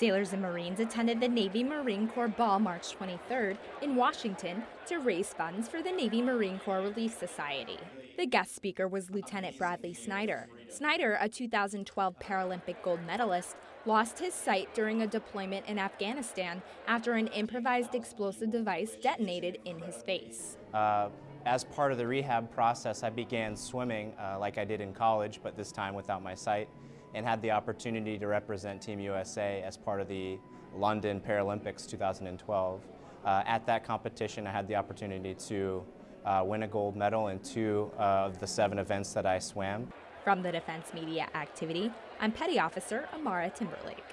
Sailors and Marines attended the Navy Marine Corps Ball March 23rd in Washington to raise funds for the Navy Marine Corps Relief Society. The guest speaker was Lieutenant Bradley Snyder. Snyder, a 2012 Paralympic gold medalist, lost his sight during a deployment in Afghanistan after an improvised explosive device detonated in his face. Uh, as part of the rehab process, I began swimming uh, like I did in college, but this time without my sight, and had the opportunity to represent Team USA as part of the London Paralympics 2012. Uh, at that competition, I had the opportunity to uh, win a gold medal in two of the seven events that I swam. From the Defense Media Activity, I'm Petty Officer Amara Timberlake.